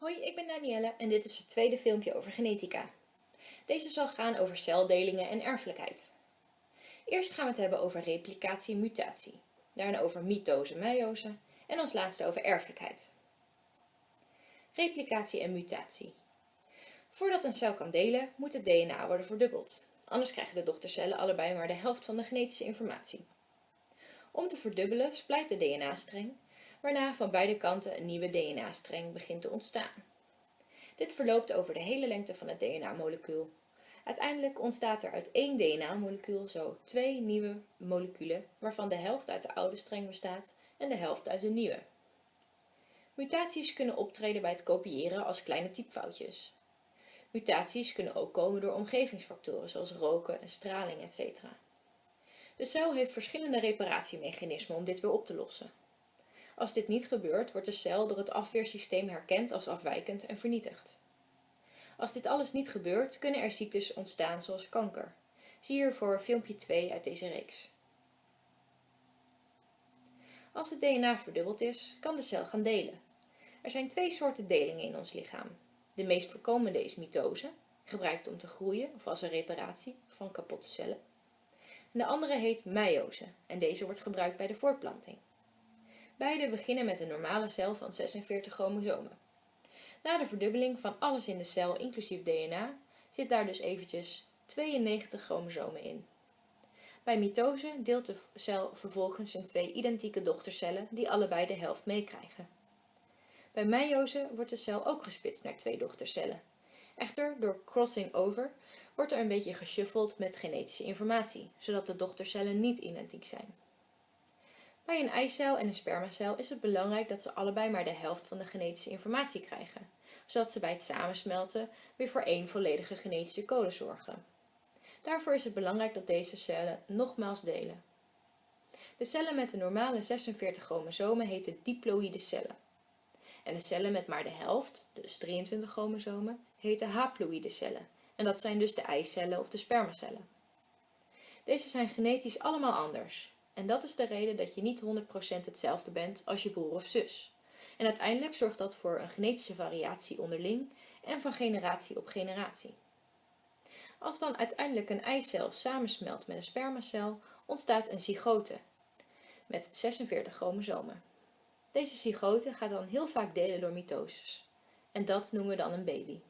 Hoi, ik ben Danielle en dit is het tweede filmpje over genetica. Deze zal gaan over celdelingen en erfelijkheid. Eerst gaan we het hebben over replicatie en mutatie, daarna over mitose en meiose en als laatste over erfelijkheid. Replicatie en mutatie. Voordat een cel kan delen, moet het DNA worden verdubbeld. Anders krijgen de dochtercellen allebei maar de helft van de genetische informatie. Om te verdubbelen splijt de DNA-streng waarna van beide kanten een nieuwe DNA-streng begint te ontstaan. Dit verloopt over de hele lengte van het DNA-molecuul. Uiteindelijk ontstaat er uit één DNA-molecuul zo twee nieuwe moleculen, waarvan de helft uit de oude streng bestaat en de helft uit de nieuwe. Mutaties kunnen optreden bij het kopiëren als kleine typfoutjes. Mutaties kunnen ook komen door omgevingsfactoren zoals roken en straling etc. De cel heeft verschillende reparatiemechanismen om dit weer op te lossen. Als dit niet gebeurt, wordt de cel door het afweersysteem herkend als afwijkend en vernietigd. Als dit alles niet gebeurt, kunnen er ziektes ontstaan zoals kanker. Zie hiervoor filmpje 2 uit deze reeks. Als het DNA verdubbeld is, kan de cel gaan delen. Er zijn twee soorten delingen in ons lichaam. De meest voorkomende is mitose, gebruikt om te groeien of als een reparatie van kapotte cellen. En de andere heet meiose en deze wordt gebruikt bij de voortplanting. Beide beginnen met een normale cel van 46 chromosomen. Na de verdubbeling van alles in de cel, inclusief DNA, zit daar dus eventjes 92 chromosomen in. Bij mitose deelt de cel vervolgens in twee identieke dochtercellen die allebei de helft meekrijgen. Bij meiose wordt de cel ook gesplitst naar twee dochtercellen. Echter, door crossing over wordt er een beetje geshuffeld met genetische informatie, zodat de dochtercellen niet identiek zijn. Bij een eicel en een spermacel is het belangrijk dat ze allebei maar de helft van de genetische informatie krijgen, zodat ze bij het samensmelten weer voor één volledige genetische code zorgen. Daarvoor is het belangrijk dat deze cellen nogmaals delen. De cellen met de normale 46 chromosomen heten diploïde cellen. En de cellen met maar de helft, dus 23 chromosomen, heten haploïde cellen. En dat zijn dus de eicellen of de spermacellen. Deze zijn genetisch allemaal anders. En dat is de reden dat je niet 100% hetzelfde bent als je broer of zus. En uiteindelijk zorgt dat voor een genetische variatie onderling en van generatie op generatie. Als dan uiteindelijk een eicel samensmelt met een spermacel, ontstaat een zygote met 46 chromosomen. Deze zygote gaat dan heel vaak delen door mitoses. En dat noemen we dan een baby.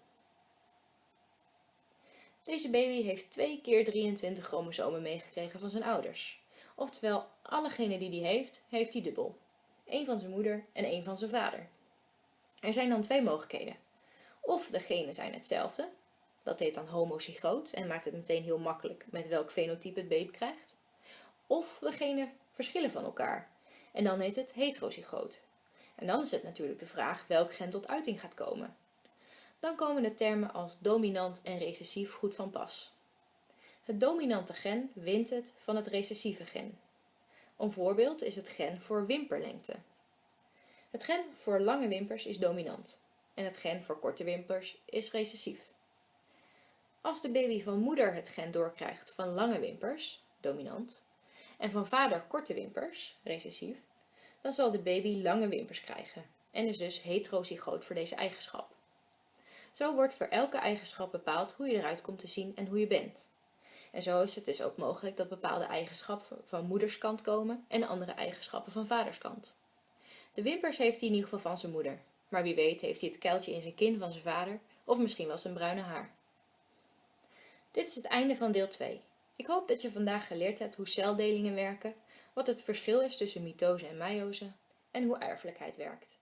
Deze baby heeft 2 keer 23 chromosomen meegekregen van zijn ouders. Oftewel, allegene die hij heeft, heeft hij dubbel. Eén van zijn moeder en één van zijn vader. Er zijn dan twee mogelijkheden. Of de genen zijn hetzelfde, dat heet dan homozygoot en maakt het meteen heel makkelijk met welk fenotype het baby krijgt. Of de genen verschillen van elkaar en dan heet het heterozygoot. En dan is het natuurlijk de vraag welk gen tot uiting gaat komen. Dan komen de termen als dominant en recessief goed van pas. Het dominante gen wint het van het recessieve gen. Een voorbeeld is het gen voor wimperlengte. Het gen voor lange wimpers is dominant en het gen voor korte wimpers is recessief. Als de baby van moeder het gen doorkrijgt van lange wimpers, dominant, en van vader korte wimpers, recessief, dan zal de baby lange wimpers krijgen en is dus heterozygoot voor deze eigenschap. Zo wordt voor elke eigenschap bepaald hoe je eruit komt te zien en hoe je bent. En zo is het dus ook mogelijk dat bepaalde eigenschappen van moederskant komen en andere eigenschappen van vaderskant. De wimpers heeft hij in ieder geval van zijn moeder, maar wie weet heeft hij het kuiltje in zijn kin van zijn vader of misschien wel zijn bruine haar. Dit is het einde van deel 2. Ik hoop dat je vandaag geleerd hebt hoe celdelingen werken, wat het verschil is tussen mitose en meiose en hoe erfelijkheid werkt.